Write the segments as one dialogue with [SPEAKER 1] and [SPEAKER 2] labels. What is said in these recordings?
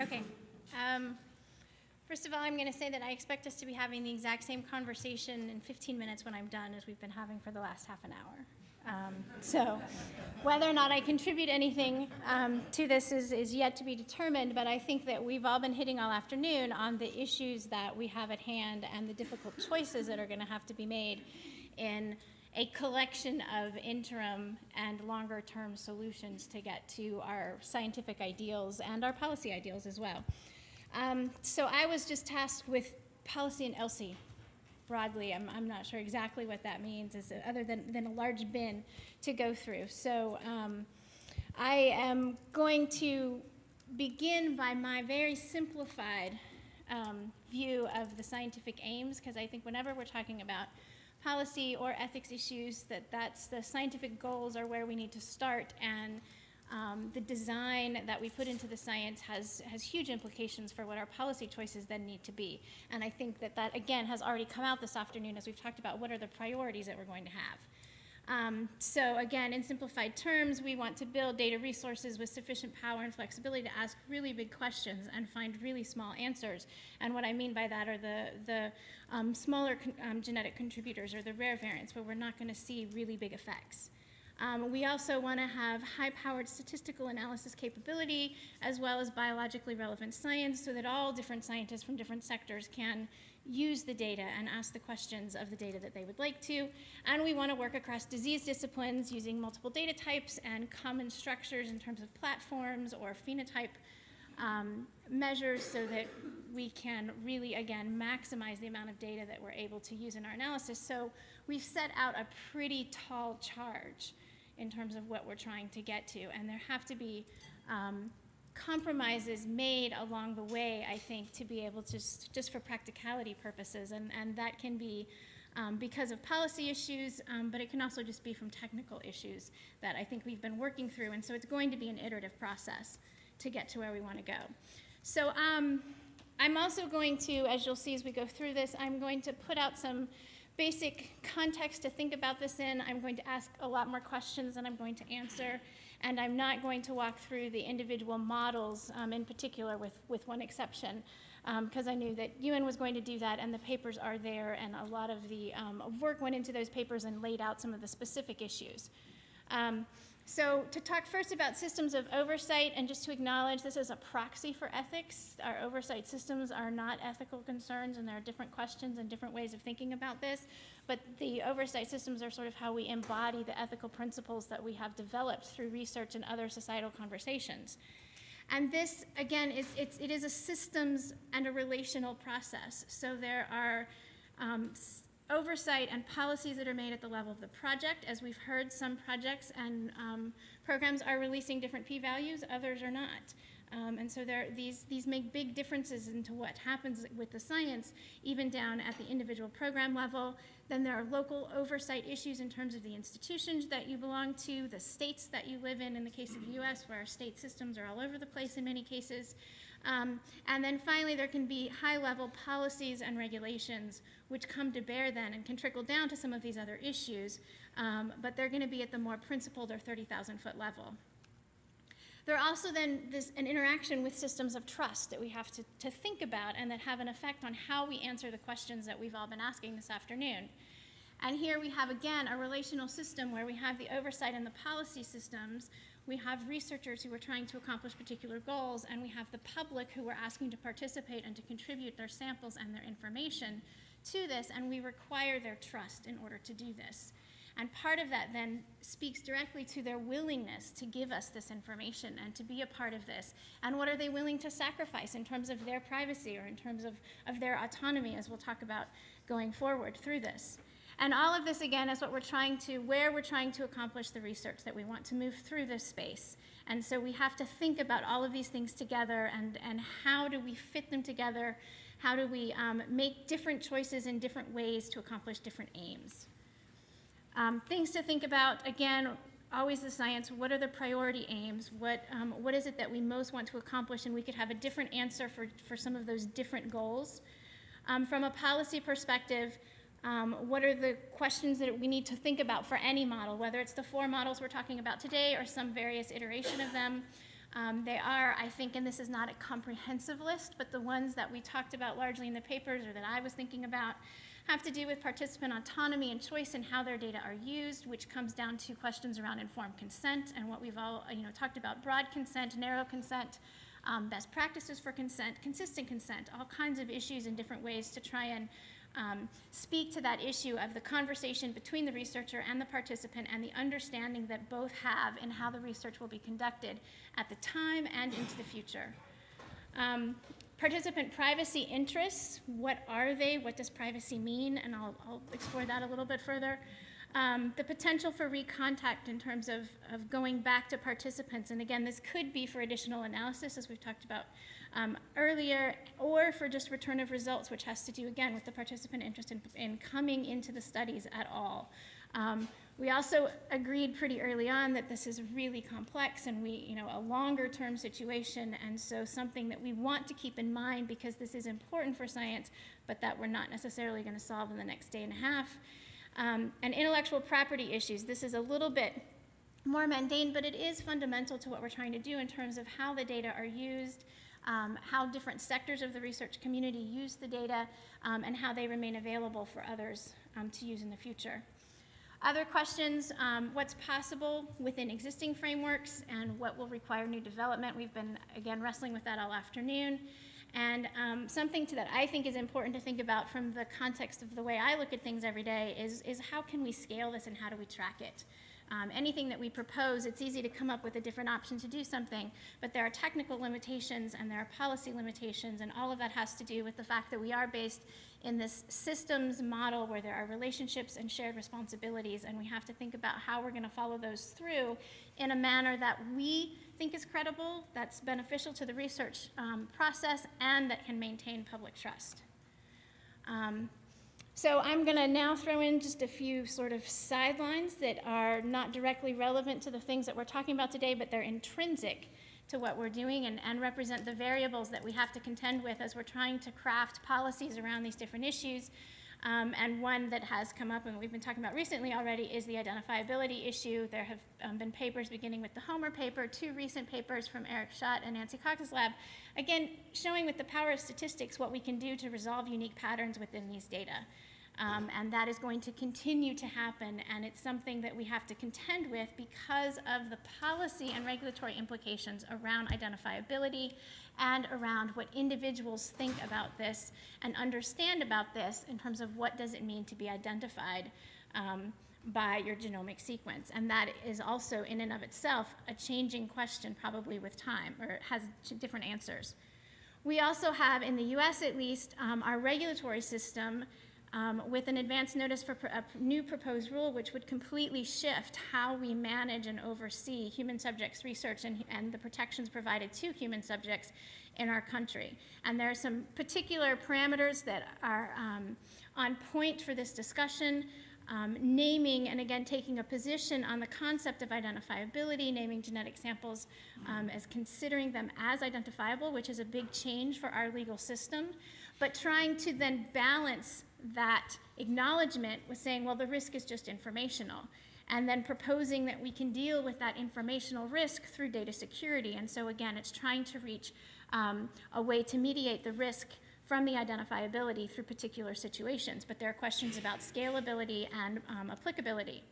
[SPEAKER 1] Okay. Um, First of all, I'm going to say that I expect us to be having the exact same conversation in 15 minutes when I'm done as we've been having for the last half an hour. Um, So whether or not I contribute anything um, to this is, is yet to be determined, but I think that we've all been hitting all afternoon on the issues that we have at hand and the difficult choices that are going to have to be made in a collection of interim and longer-term solutions to get to our scientific ideals and our policy ideals as well. Um, so I was just tasked with policy and ELSI broadly. I'm, I'm not sure exactly what that means, is other than, than a large bin to go through. So um, I am going to begin by my very simplified um, view of the scientific aims, because I think whenever we're talking about policy or ethics issues, that that's the scientific goals are where we need to start, and um, the design that we put into the science has, has huge implications for what our policy choices then need to be. And I think that that, again, has already come out this afternoon as we've talked about what are the priorities that we're going to have. Um, so again, in simplified terms, we want to build data resources with sufficient power and flexibility to ask really big questions and find really small answers. And what I mean by that are the, the um, smaller con um, genetic contributors or the rare variants where we're not going to see really big effects. Um, we also want to have high-powered statistical analysis capability as well as biologically relevant science so that all different scientists from different sectors can use the data and ask the questions of the data that they would like to. And we want to work across disease disciplines using multiple data types and common structures in terms of platforms or phenotype um, measures so that we can really, again, maximize the amount of data that we're able to use in our analysis. So we've set out a pretty tall charge in terms of what we're trying to get to. And there have to be um, compromises made along the way, I think, to be able to, just, for practicality purposes. And, and that can be um, because of policy issues, um, but it can also just be from technical issues that I think we've been working through. And so it's going to be an iterative process to get to where we want to go. So um, I'm also going to, as you'll see as we go through this, I'm going to put out some basic context to think about this in. I'm going to ask a lot more questions than I'm going to answer, and I'm not going to walk through the individual models um, in particular with, with one exception, because um, I knew that Ewan was going to do that, and the papers are there, and a lot of the um, work went into those papers and laid out some of the specific issues. So to talk first about systems of oversight and just to acknowledge this is a proxy for ethics. Our oversight systems are not ethical concerns and there are different questions and different ways of thinking about this. But the oversight systems are sort of how we embody the ethical principles that we have developed through research and other societal conversations. And this, again, is, it's, it is a systems and a relational process. So there are um, oversight and policies that are made at the level of the project. As we've heard, some projects and um, programs are releasing different p-values, others are not. Um, and so there, these, these make big differences into what happens with the science, even down at the individual program level. Then there are local oversight issues in terms of the institutions that you belong to, the states that you live in, in the case of the US, where our state systems are all over the place in many cases. Um, and then finally, there can be high-level policies and regulations which come to bear then and can trickle down to some of these other issues, um, but they're going to be at the more principled or 30,000-foot level. There are also then this, an interaction with systems of trust that we have to, to think about and that have an effect on how we answer the questions that we've all been asking this afternoon. And here we have, again, a relational system where we have the oversight and the policy systems we have researchers who are trying to accomplish particular goals, and we have the public who are asking to participate and to contribute their samples and their information to this, and we require their trust in order to do this. And part of that then speaks directly to their willingness to give us this information and to be a part of this. And what are they willing to sacrifice in terms of their privacy or in terms of, of their autonomy, as we'll talk about going forward through this. And all of this, again, is what we're trying to, where we're trying to accomplish the research that we want to move through this space. And so we have to think about all of these things together and, and how do we fit them together? How do we um, make different choices in different ways to accomplish different aims? Um, things to think about, again, always the science, what are the priority aims? What, um, what is it that we most want to accomplish? And we could have a different answer for, for some of those different goals. Um, from a policy perspective, um, what are the questions that we need to think about for any model, whether it's the four models we're talking about today or some various iteration of them? Um, they are, I think, and this is not a comprehensive list, but the ones that we talked about largely in the papers or that I was thinking about have to do with participant autonomy and choice and how their data are used, which comes down to questions around informed consent and what we've all you know, talked about, broad consent, narrow consent, um, best practices for consent, consistent consent, all kinds of issues in different ways to try and um, speak to that issue of the conversation between the researcher and the participant and the understanding that both have in how the research will be conducted at the time and into the future. Um, participant privacy interests, what are they? What does privacy mean? And I'll, I'll explore that a little bit further. Um, the potential for recontact in terms of, of going back to participants, and again, this could be for additional analysis, as we've talked about um, earlier, or for just return of results, which has to do, again, with the participant interest in, in coming into the studies at all. Um, we also agreed pretty early on that this is really complex and we, you know, a longer term situation, and so something that we want to keep in mind because this is important for science, but that we're not necessarily going to solve in the next day and a half. Um, and intellectual property issues. This is a little bit more mundane, but it is fundamental to what we're trying to do in terms of how the data are used, um, how different sectors of the research community use the data, um, and how they remain available for others um, to use in the future. Other questions, um, what's possible within existing frameworks and what will require new development. We've been, again, wrestling with that all afternoon. And um, something that I think is important to think about from the context of the way I look at things every day is, is how can we scale this and how do we track it? Um, anything that we propose, it's easy to come up with a different option to do something, but there are technical limitations and there are policy limitations, and all of that has to do with the fact that we are based in this systems model where there are relationships and shared responsibilities, and we have to think about how we're going to follow those through in a manner that we think is credible, that's beneficial to the research um, process, and that can maintain public trust. Um, so I'm going to now throw in just a few sort of sidelines that are not directly relevant to the things that we're talking about today, but they're intrinsic to what we're doing and, and represent the variables that we have to contend with as we're trying to craft policies around these different issues. Um, and one that has come up and we've been talking about recently already is the identifiability issue. There have um, been papers beginning with the Homer paper, two recent papers from Eric Schadt and Nancy Cox's lab, again, showing with the power of statistics what we can do to resolve unique patterns within these data. Um, and that is going to continue to happen, and it's something that we have to contend with because of the policy and regulatory implications around identifiability and around what individuals think about this and understand about this in terms of what does it mean to be identified um, by your genomic sequence. And that is also, in and of itself, a changing question probably with time, or has different answers. We also have, in the US at least, um, our regulatory system um, with an advance notice for a new proposed rule which would completely shift how we manage and oversee human subjects research and, and the protections provided to human subjects in our country. And there are some particular parameters that are um, on point for this discussion. Um, naming and again taking a position on the concept of identifiability, naming genetic samples um, as considering them as identifiable, which is a big change for our legal system, but trying to then balance that acknowledgement was saying, well, the risk is just informational. And then proposing that we can deal with that informational risk through data security. And so, again, it's trying to reach um, a way to mediate the risk from the identifiability through particular situations. But there are questions about scalability and um, applicability.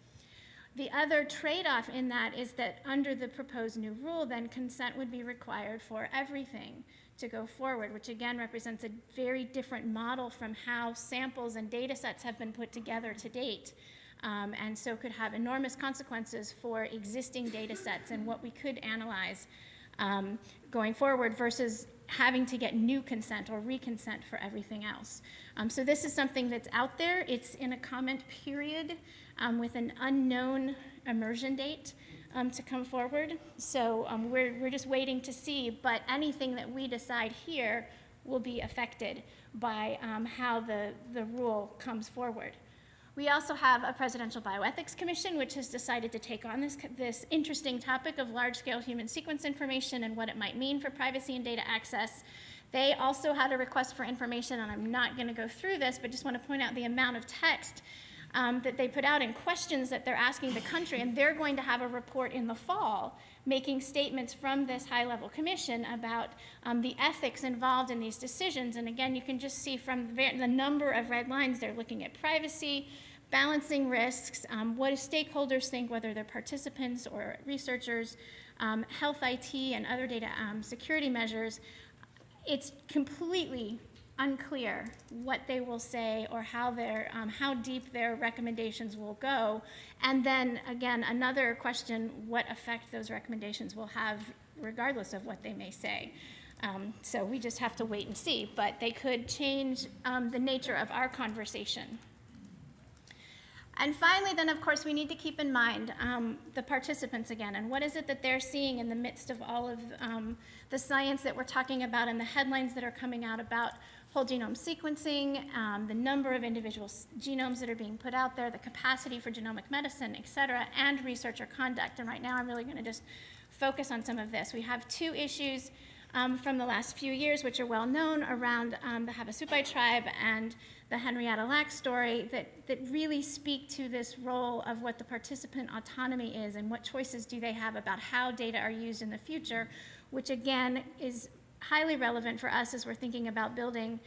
[SPEAKER 1] The other trade off in that is that under the proposed new rule, then consent would be required for everything to go forward, which again represents a very different model from how samples and data sets have been put together to date. Um, and so could have enormous consequences for existing data sets and what we could analyze um, going forward versus having to get new consent or reconsent for everything else. Um, so this is something that's out there. It's in a comment period um, with an unknown immersion date um, to come forward. So um, we're, we're just waiting to see, but anything that we decide here will be affected by um, how the, the rule comes forward. We also have a Presidential Bioethics Commission, which has decided to take on this, this interesting topic of large-scale human sequence information and what it might mean for privacy and data access. They also had a request for information, and I'm not going to go through this, but just want to point out the amount of text um, that they put out and questions that they're asking the country, and they're going to have a report in the fall making statements from this high-level commission about um, the ethics involved in these decisions. And again, you can just see from the, number of red lines, they're looking at privacy, balancing risks, um, what do stakeholders think, whether they're participants or researchers, um, health IT and other data um, security measures. It's completely unclear what they will say or how, their, um, how deep their recommendations will go. And then again, another question, what effect those recommendations will have regardless of what they may say. Um, so we just have to wait and see, but they could change um, the nature of our conversation. And finally, then, of course, we need to keep in mind um, the participants again, and what is it that they're seeing in the midst of all of um, the science that we're talking about and the headlines that are coming out about whole genome sequencing, um, the number of individual genomes that are being put out there, the capacity for genomic medicine, et cetera, and researcher conduct. And right now, I'm really going to just focus on some of this. We have two issues um, from the last few years, which are well known around um, the Havasupai tribe and the Henrietta Lacks story that, that really speak to this role of what the participant autonomy is and what choices do they have about how data are used in the future, which again is highly relevant for us as we're thinking about building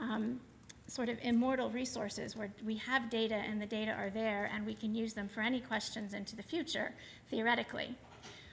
[SPEAKER 1] um, sort of immortal resources where we have data and the data are there and we can use them for any questions into the future, theoretically.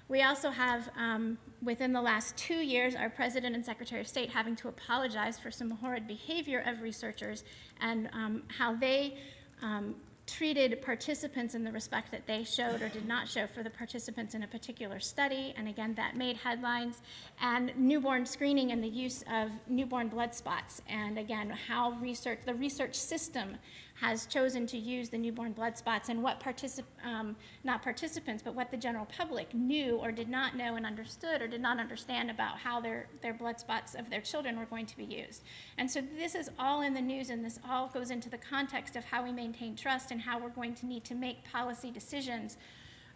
[SPEAKER 1] We also have, um, within the last two years, our President and Secretary of State having to apologize for some horrid behavior of researchers and um, how they um, treated participants in the respect that they showed or did not show for the participants in a particular study. And again, that made headlines. And newborn screening and the use of newborn blood spots. And again, how research, the research system has chosen to use the newborn blood spots and what particip um, not participants, but what the general public knew or did not know and understood or did not understand about how their, their blood spots of their children were going to be used. And so this is all in the news and this all goes into the context of how we maintain trust and how we're going to need to make policy decisions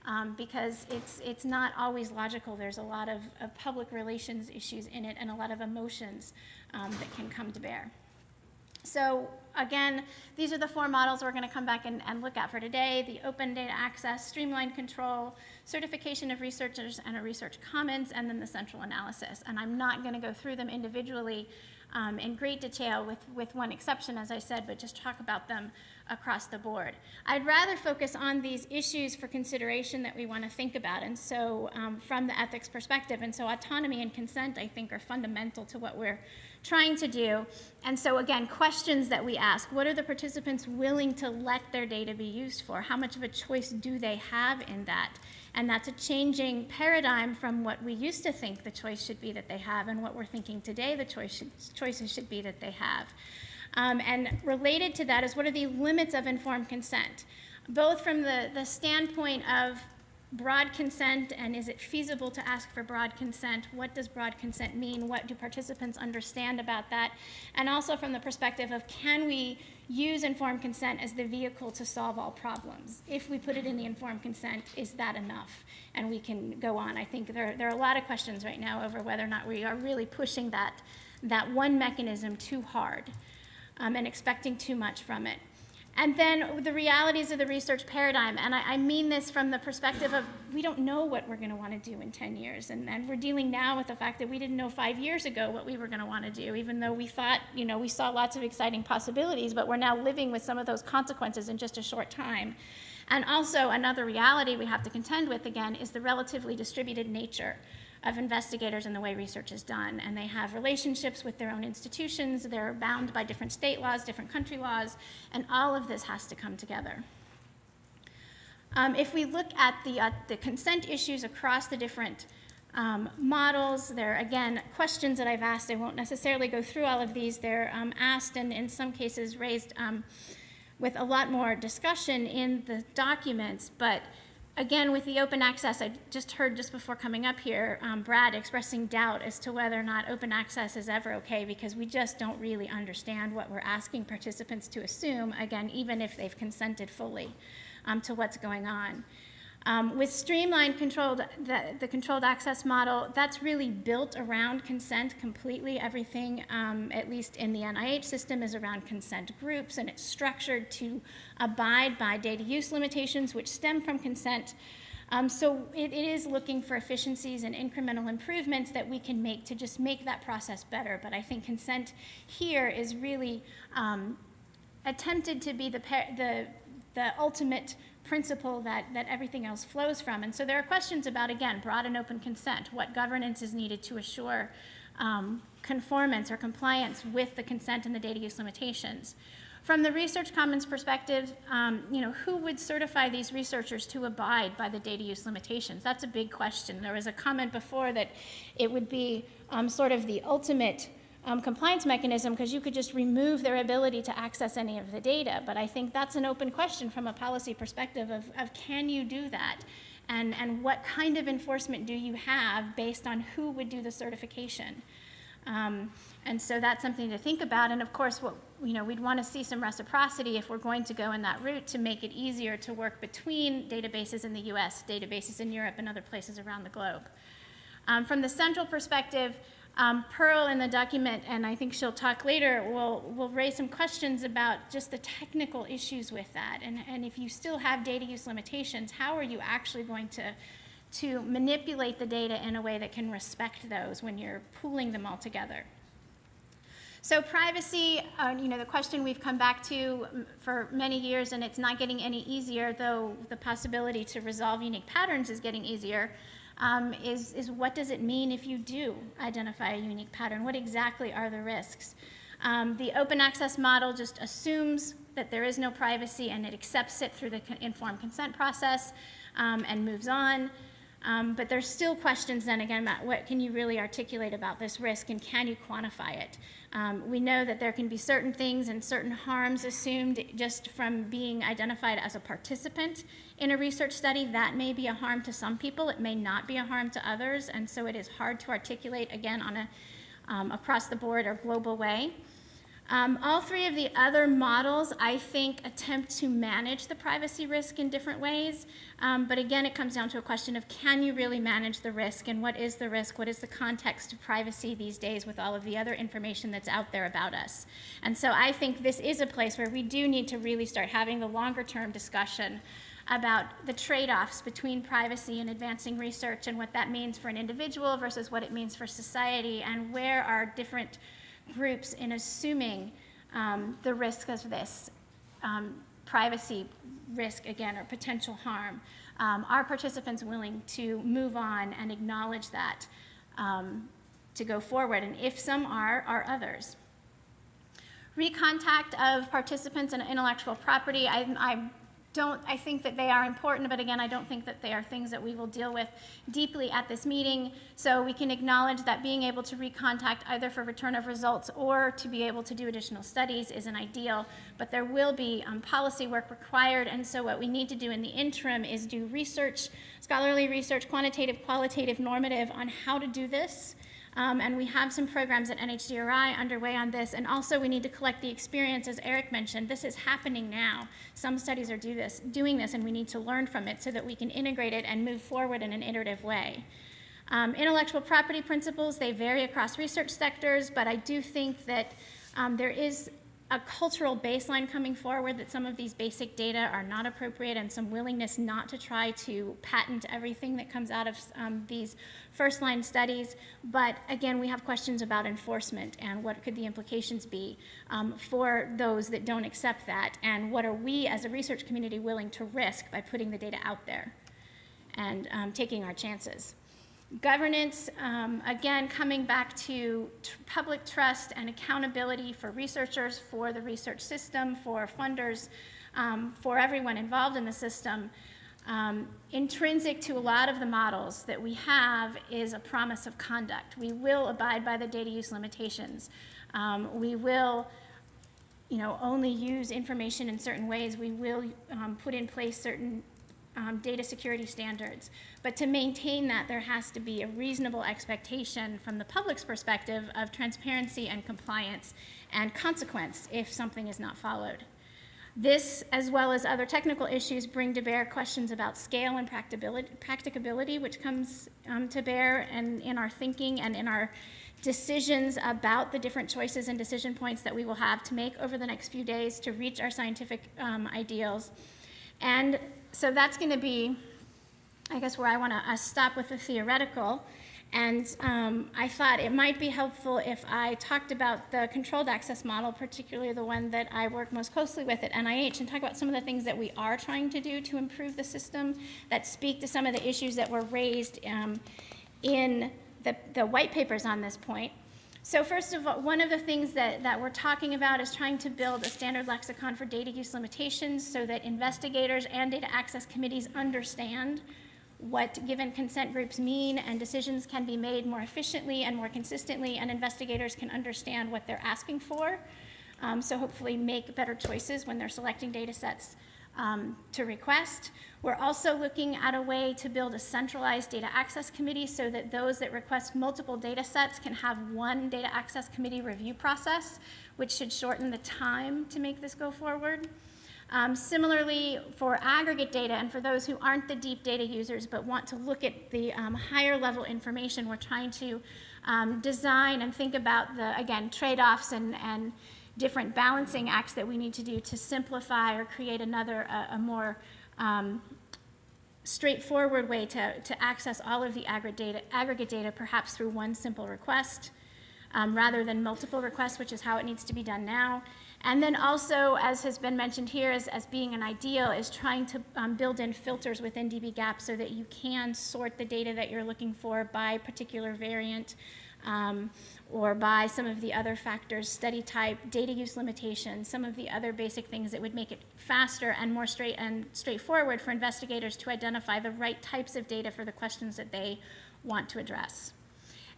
[SPEAKER 1] um, because it's, it's not always logical. There's a lot of, of public relations issues in it and a lot of emotions um, that can come to bear. So again, these are the four models we're going to come back and, and, look at for today. The open data access, streamlined control, certification of researchers and a research commons, and then the central analysis. And I'm not going to go through them individually um, in great detail with, with one exception, as I said, but just talk about them across the board. I'd rather focus on these issues for consideration that we want to think about, and so um, from the ethics perspective. And so autonomy and consent, I think, are fundamental to what we're trying to do. And so, again, questions that we ask what are the participants willing to let their data be used for? How much of a choice do they have in that? And that's a changing paradigm from what we used to think the choice should be that they have and what we're thinking today the choice should, choices should be that they have. Um, and related to that is what are the limits of informed consent? Both from the, the standpoint of broad consent and is it feasible to ask for broad consent? What does broad consent mean? What do participants understand about that? And also from the perspective of can we use informed consent as the vehicle to solve all problems? If we put it in the informed consent, is that enough? And we can go on. I think there, there are a lot of questions right now over whether or not we are really pushing that, that one mechanism too hard um, and expecting too much from it. And then the realities of the research paradigm. And I, I, mean this from the perspective of we don't know what we're going to want to do in 10 years. And, and we're dealing now with the fact that we didn't know five years ago what we were going to want to do, even though we thought, you know, we saw lots of exciting possibilities, but we're now living with some of those consequences in just a short time. And also, another reality we have to contend with again is the relatively distributed nature of investigators and the way research is done. And they have relationships with their own institutions. They're bound by different state laws, different country laws, and all of this has to come together. Um, if we look at the, uh, the consent issues across the different um, models, there are, again, questions that I've asked. I won't necessarily go through all of these. They're um, asked and in some cases raised um, with a lot more discussion in the documents, but again, with the open access, I just heard just before coming up here, um, Brad expressing doubt as to whether or not open access is ever okay because we just don't really understand what we're asking participants to assume, again, even if they've consented fully um, to what's going on. Um, with streamlined controlled, the, the controlled access model, that's really built around consent completely. Everything, um, at least in the NIH system, is around consent groups, and it's structured to abide by data use limitations, which stem from consent. Um, so it, it is looking for efficiencies and incremental improvements that we can make to just make that process better. But I think consent here is really um, attempted to be the, the, the ultimate principle that, that everything else flows from. And so there are questions about, again, broad and open consent, what governance is needed to assure um, conformance or compliance with the consent and the data use limitations. From the Research Commons perspective, um, you know, who would certify these researchers to abide by the data use limitations? That's a big question. There was a comment before that it would be um, sort of the ultimate um, compliance mechanism because you could just remove their ability to access any of the data. But I think that's an open question from a policy perspective of, of can you do that? And, and what kind of enforcement do you have based on who would do the certification? Um, and so that's something to think about. And of course, what, you know, we'd want to see some reciprocity if we're going to go in that route to make it easier to work between databases in the US, databases in Europe, and other places around the globe. Um, from the central perspective, um, Pearl in the document, and I think she'll talk later, will, will raise some questions about just the technical issues with that. And, and if you still have data use limitations, how are you actually going to, to manipulate the data in a way that can respect those when you're pooling them all together? So privacy, uh, you know, the question we've come back to for many years, and it's not getting any easier, though the possibility to resolve unique patterns is getting easier um, is, is what does it mean if you do identify a unique pattern? What exactly are the risks? Um, the open access model just assumes that there is no privacy and it accepts it through the informed consent process um, and moves on. Um, but there's still questions then again about what can you really articulate about this risk and can you quantify it? Um, we know that there can be certain things and certain harms assumed just from being identified as a participant in a research study. That may be a harm to some people. It may not be a harm to others. And so it is hard to articulate, again, on a um, across the board or global way. Um, all three of the other models, I think, attempt to manage the privacy risk in different ways. Um, but again, it comes down to a question of can you really manage the risk and what is the risk? What is the context of privacy these days with all of the other information that's out there about us? And so I think this is a place where we do need to really start having the longer term discussion about the trade-offs between privacy and advancing research and what that means for an individual versus what it means for society and where are different groups in assuming um, the risk of this um, privacy risk again or potential harm. Um, are participants willing to move on and acknowledge that um, to go forward? And if some are, are others? Recontact of participants and intellectual property. I, I don't, I think that they are important, but again, I don't think that they are things that we will deal with deeply at this meeting. So we can acknowledge that being able to recontact either for return of results or to be able to do additional studies is an ideal, but there will be um, policy work required. And so what we need to do in the interim is do research, scholarly research, quantitative, qualitative, normative on how to do this um, and we have some programs at NHGRI underway on this. And also we need to collect the experience, as Eric mentioned. This is happening now. Some studies are do this, doing this, and we need to learn from it so that we can integrate it and move forward in an iterative way. Um, intellectual property principles, they vary across research sectors, but I do think that um, there is a cultural baseline coming forward that some of these basic data are not appropriate and some willingness not to try to patent everything that comes out of um, these first line studies. But again, we have questions about enforcement and what could the implications be um, for those that don't accept that and what are we as a research community willing to risk by putting the data out there and um, taking our chances. Governance, um, again, coming back to public trust and accountability for researchers, for the research system, for funders, um, for everyone involved in the system. Um, intrinsic to a lot of the models that we have is a promise of conduct. We will abide by the data use limitations. Um, we will you know, only use information in certain ways. We will um, put in place certain um, data security standards. But to maintain that, there has to be a reasonable expectation from the public's perspective of transparency and compliance and consequence if something is not followed. This, as well as other technical issues, bring to bear questions about scale and practicability, which comes um, to bear and in our thinking and in our decisions about the different choices and decision points that we will have to make over the next few days to reach our scientific um, ideals. And so that's going to be, I guess, where I want to uh, stop with the theoretical. And um, I thought it might be helpful if I talked about the controlled access model, particularly the one that I work most closely with at NIH, and talk about some of the things that we are trying to do to improve the system that speak to some of the issues that were raised um, in the, the white papers on this point. So first of all, one of the things that, that we're talking about is trying to build a standard lexicon for data use limitations so that investigators and data access committees understand what given consent groups mean and decisions can be made more efficiently and more consistently and investigators can understand what they're asking for. Um, so hopefully make better choices when they're selecting data sets um, to request. We're also looking at a way to build a centralized data access committee so that those that request multiple data sets can have one data access committee review process, which should shorten the time to make this go forward. Um, similarly, for aggregate data, and for those who aren't the deep data users but want to look at the um, higher level information, we're trying to um, design and think about the, again, trade-offs and, and different balancing acts that we need to do to simplify or create another, a, a more um, straightforward way to, to access all of the aggregate data, aggregate data, perhaps through one simple request, um, rather than multiple requests, which is how it needs to be done now. And then also, as has been mentioned here, as, as being an ideal, is trying to um, build in filters within dbGaP so that you can sort the data that you're looking for by particular variant um, or by some of the other factors, study type, data use limitations, some of the other basic things that would make it faster and more straight and straightforward for investigators to identify the right types of data for the questions that they want to address.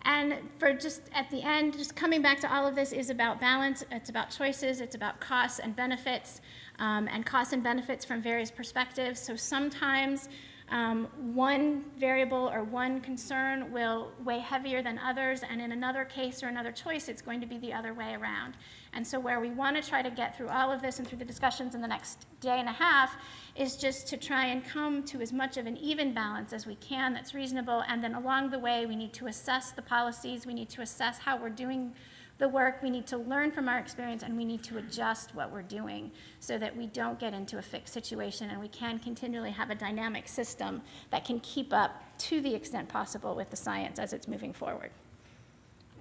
[SPEAKER 1] And for just at the end, just coming back to all of this is about balance, it's about choices, it's about costs and benefits, um, and costs and benefits from various perspectives. So sometimes um, one variable or one concern will weigh heavier than others, and in another case or another choice, it's going to be the other way around. And so where we want to try to get through all of this and through the discussions in the next day and a half is just to try and come to as much of an even balance as we can that's reasonable. And then along the way, we need to assess the policies. We need to assess how we're doing the work. We need to learn from our experience and we need to adjust what we're doing so that we don't get into a fixed situation and we can continually have a dynamic system that can keep up to the extent possible with the science as it's moving forward.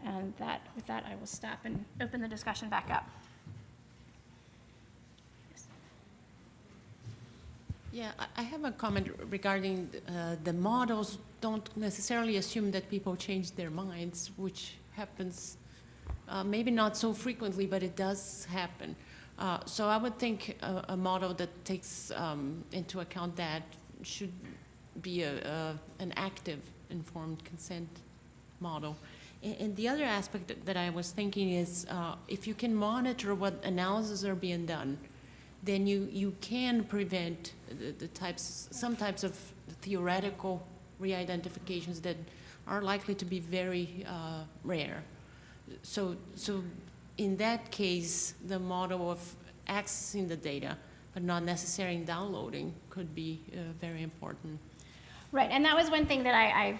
[SPEAKER 1] And that, with that, I will stop and open the discussion back up.
[SPEAKER 2] Yeah, I- have a comment regarding uh, the models don't necessarily assume that people change their minds, which happens uh, maybe not so frequently, but it does happen. Uh, So I would think a, a model that takes um, into account that should be a, a, an active informed consent model. And, the other aspect that- that I was thinking is uh, if you can monitor what analyses are being done, then you, you can prevent the, the types, some types of theoretical re-identifications that are likely to be very uh, rare. So, so in that case, the model of accessing the data, but not necessarily downloading, could be uh, very important.
[SPEAKER 1] Right, and that was one thing that I, I,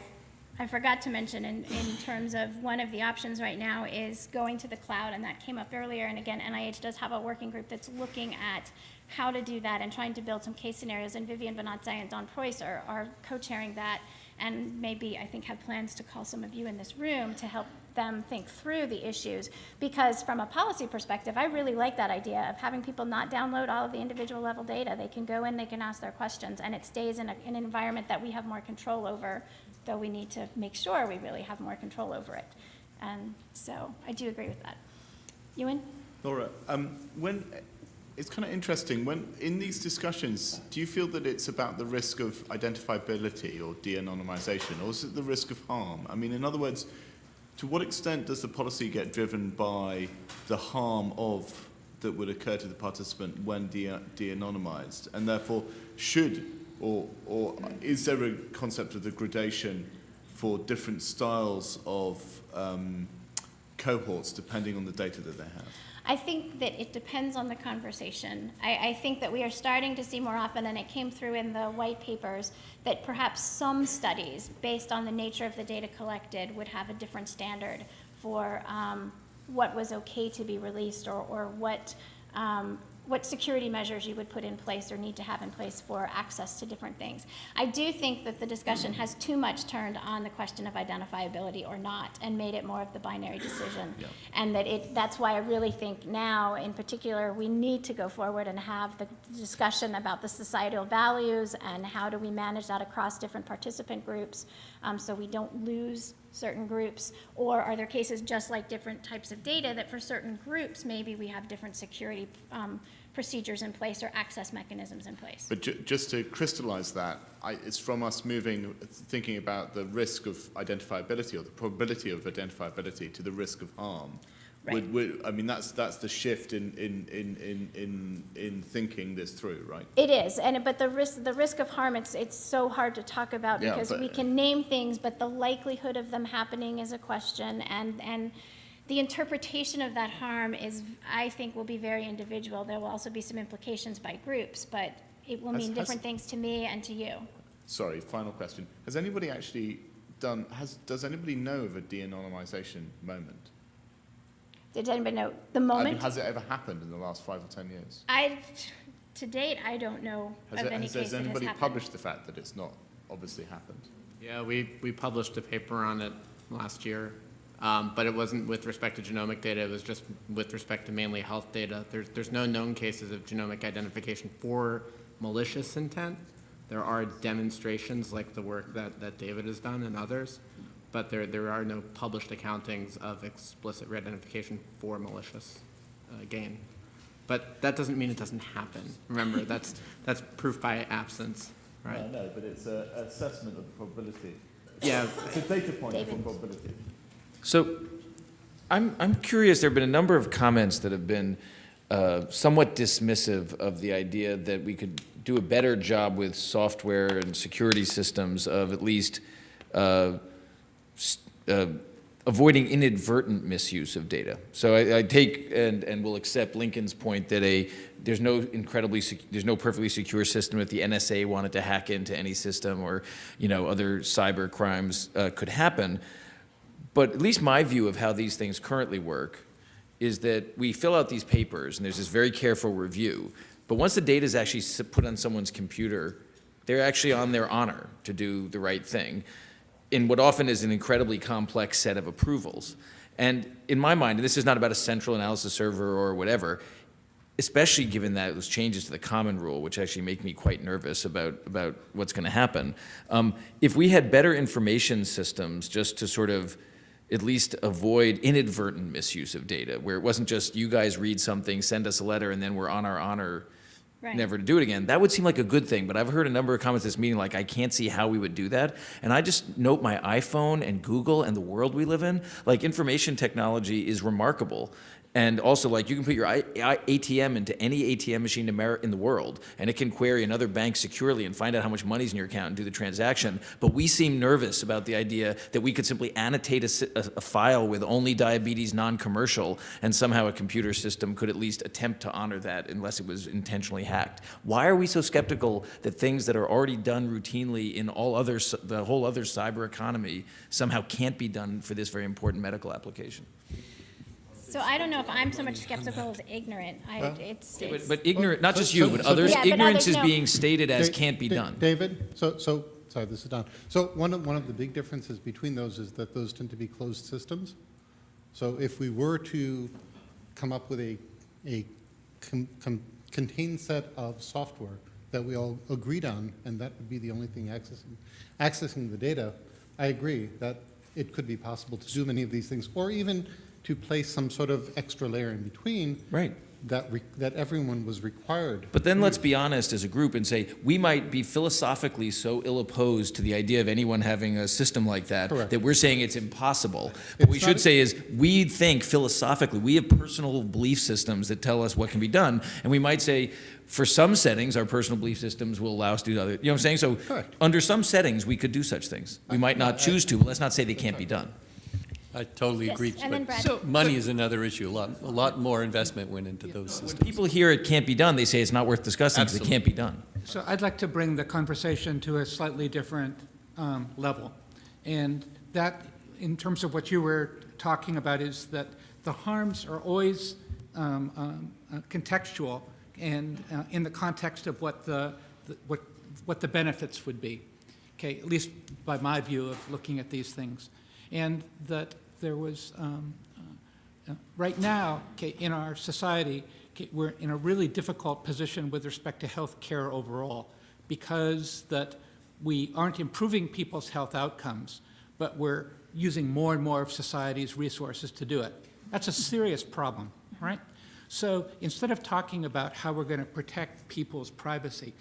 [SPEAKER 1] I forgot to mention in, in terms of one of the options right now is going to the cloud, and that came up earlier. And again, NIH does have a working group that's looking at how to do that and trying to build some case scenarios. And Vivien Bonazzi and Don Preuss are, are co-chairing that, and maybe I think have plans to call some of you in this room to help them think through the issues. Because from a policy perspective, I really like that idea of having people not download all of the individual level data. They can go in, they can ask their questions, and it stays in, a, in an environment that we have more control over, though we need to make sure we really have more control over it. And so I do agree with that. Ewan?
[SPEAKER 3] Laura, um, when it's kind of interesting when in these discussions, do you feel that it's about the risk of identifiability or de-anonymization, or is it the risk of harm? I mean, in other words, to what extent does the policy get driven by the harm of that would occur to the participant when de- de-anonymized, and therefore should or or is there a concept of the gradation for different styles of um, cohorts depending on the data that they have?
[SPEAKER 1] I think that it depends on the conversation. I, I think that we are starting to see more often, and it came through in the white papers, that perhaps some studies, based on the nature of the data collected, would have a different standard for um, what was okay to be released or, or what, um, what security measures you would put in place or need to have in place for access to different things. I do think that the discussion has too much turned on the question of identifiability or not and made it more of the binary decision.
[SPEAKER 3] Yeah.
[SPEAKER 1] And that it, that's why I really think now, in particular, we need to go forward and have the discussion about the societal values and how do we manage that across different participant groups um, so we don't lose certain groups? Or are there cases just like different types of data that for certain groups, maybe we have different security um, procedures in place or access mechanisms in place?
[SPEAKER 3] But ju- just to crystallize that, I, it's from us moving, thinking about the risk of identifiability or the probability of identifiability to the risk of harm.
[SPEAKER 1] Right.
[SPEAKER 3] Would, would, I mean, that's, that's the shift in, in, in, in, in, in thinking this through, right?
[SPEAKER 1] It is, and, but the risk, the risk of harm, it's, it's so hard to talk about
[SPEAKER 3] Yeah,
[SPEAKER 1] because
[SPEAKER 3] but-
[SPEAKER 1] we can name things, but the likelihood of them happening is a question, and, and the interpretation of that harm is, I think, will be very individual. There will also be some implications by groups, but it will mean
[SPEAKER 3] has-
[SPEAKER 1] different things to me and to you.
[SPEAKER 3] Sorry, final question. Has anybody actually done, has, does anybody know of a de-anonymization moment?
[SPEAKER 1] Did anybody know the
[SPEAKER 3] I mean,
[SPEAKER 1] moment?
[SPEAKER 3] has it ever happened in the last five or 10 years?
[SPEAKER 1] I, to date, I don't know
[SPEAKER 3] Has,
[SPEAKER 1] of
[SPEAKER 3] it,
[SPEAKER 1] any
[SPEAKER 3] has,
[SPEAKER 1] case
[SPEAKER 3] has
[SPEAKER 1] that has
[SPEAKER 3] anybody published the fact that it's not obviously happened?
[SPEAKER 4] Yeah, we, we published a paper on it last year, um, but it wasn't with respect to genomic data, it was just with respect to mainly health data. There's, there's no known cases of genomic identification for malicious intent. There are demonstrations like the work that, that David has done and others, but there, there are no published accountings of explicit re-identification for malicious uh, gain. But that doesn't mean it doesn't happen. Remember, that's, that's proof by absence, right?
[SPEAKER 3] No, but it's an assessment of probability.
[SPEAKER 4] Yeah,
[SPEAKER 3] It's a data point for
[SPEAKER 1] David.
[SPEAKER 3] probability.
[SPEAKER 5] So I'm, I'm curious, there have been a number of comments that have been uh, somewhat dismissive of the idea that we could do a better job with software and security systems of at least uh, uh, avoiding inadvertent misuse of data. So I, I take and, and will accept Lincoln's point that a, there's no incredibly, there's no perfectly secure system if the NSA wanted to hack into any system or, you know, other cyber crimes uh, could happen. But at least my view of how these things currently work is that we fill out these papers and there's this very careful review. But once the data is actually put on someone's computer, they're actually on their honor to do the right thing in what often is an incredibly complex set of approvals. And in my mind, and this is not about a central analysis server or whatever, especially given that those changes to the common rule, which actually make me quite nervous about, about what's going to happen. Um, if we had better information systems just to sort of at least avoid inadvertent misuse of data, where it wasn't just you guys read something, send us a letter, and then we're on our honor
[SPEAKER 1] Right.
[SPEAKER 5] never to do it again. That would seem like a good thing, but I've heard a number of comments this meeting like, I can't see how we would do that. And I just note my iPhone and Google and the world we live in, like information technology is remarkable. And also, like, you can put your ATM into any ATM machine in the world, and it can query another bank securely and find out how much money's in your account and do the transaction. But we seem nervous about the idea that we could simply annotate a, a- a file with only diabetes non-commercial, and somehow a computer system could at least attempt to honor that unless it was intentionally hacked. Why are we so skeptical that things that are already done routinely in all other, the whole other cyber economy somehow can't be done for this very important medical application?
[SPEAKER 1] So I don't know if I'm so much skeptical as ignorant. I,
[SPEAKER 6] Well-
[SPEAKER 1] it's,
[SPEAKER 5] But,
[SPEAKER 1] it's,
[SPEAKER 5] but ignorant, not just you,
[SPEAKER 6] so-
[SPEAKER 5] but
[SPEAKER 6] so-
[SPEAKER 5] others,
[SPEAKER 1] Yeah, but
[SPEAKER 5] ignorance
[SPEAKER 1] others
[SPEAKER 5] is
[SPEAKER 1] know.
[SPEAKER 5] being stated as
[SPEAKER 6] Da-
[SPEAKER 5] can't be
[SPEAKER 6] Da-
[SPEAKER 5] done.
[SPEAKER 6] David, so, so, sorry, this is Don. So one of, one of the big differences between those is that those tend to be closed systems. So if we were to come up with a, a con- con- contained set of software that we all agreed on, and that would be the only thing accessing, accessing the data, I agree that it could be possible to do many of these things, or even to place some sort of extra layer in between
[SPEAKER 5] Right.
[SPEAKER 6] that, re- that everyone was required.
[SPEAKER 5] But then let's be honest as a group and say, we might be philosophically so ill opposed to the idea of anyone having a system like that,
[SPEAKER 6] Correct.
[SPEAKER 5] that we're saying it's impossible. What we should say is, we think philosophically, we have personal belief systems that tell us what can be done. And we might say, for some settings, our personal belief systems will allow us to do other, you know what I'm saying? So,
[SPEAKER 6] Correct.
[SPEAKER 5] under some settings, we could do such things. We might not choose to, but let's not say they can't be done.
[SPEAKER 7] I totally
[SPEAKER 1] Yes,
[SPEAKER 7] agree.
[SPEAKER 1] and then
[SPEAKER 7] but
[SPEAKER 1] Brad.
[SPEAKER 7] Money is another issue. A lot, a lot more investment went into those systems.
[SPEAKER 5] People hear it can't be done, they say it's not worth discussing because it can't be done.
[SPEAKER 8] So I'd like to bring the conversation to a slightly different um, level. And that, in terms of what you were talking about, is that the harms are always um, um, uh, contextual and uh, in the context of what the, the- what, what the benefits would be. Okay, at least by my view of looking at these things. And that there was, um, uh, Right now, okay, in our society, okay, we're in a really difficult position with respect to health care overall because that we aren't improving people's health outcomes, but we're using more and more of society's resources to do it. That's a serious problem, right? So instead of talking about how we're going to protect people's privacy,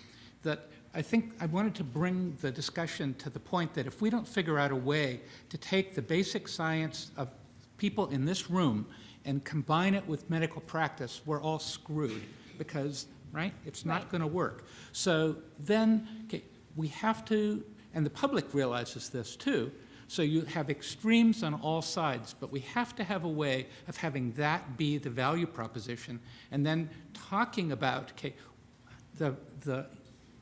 [SPEAKER 8] that I think I wanted to bring the discussion to the point that if we don't figure out a way to take the basic science of people in this room and combine it with medical practice, we're all screwed because, right, it's not
[SPEAKER 1] Right.
[SPEAKER 8] going to work. So then, okay, we have to, and the public realizes this too, so you have extremes on all sides, but we have to have a way of having that be the value proposition and then talking about, okay, the, the,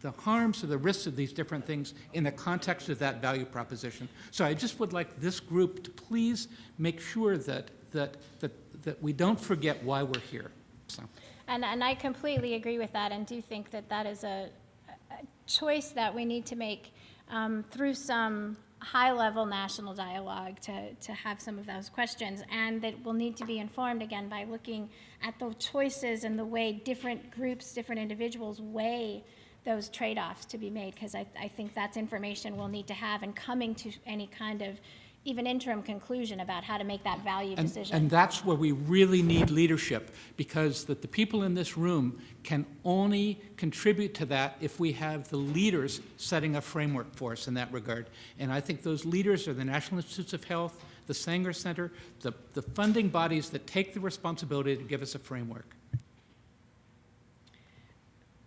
[SPEAKER 8] the harms or the risks of these different things in the context of that value proposition. So I just would like this group to please make sure that, that, that, that we don't forget why we're here, so.
[SPEAKER 1] And, and I completely agree with that and do think that that is a, a choice that we need to make um, through some high-level national dialogue to, to have some of those questions. And that will need to be informed again by looking at the choices and the way different groups, different individuals weigh those trade-offs to be made. Because I, I think that's information we'll need to have and coming to any kind of even interim conclusion about how to make that value
[SPEAKER 8] And,
[SPEAKER 1] decision.
[SPEAKER 8] and that's where we really need leadership, because that the people in this room can only contribute to that if we have the leaders setting a framework for us in that regard. And I think those leaders are the National Institutes of Health, the Sanger Center, the, the funding bodies that take the responsibility to give us a framework.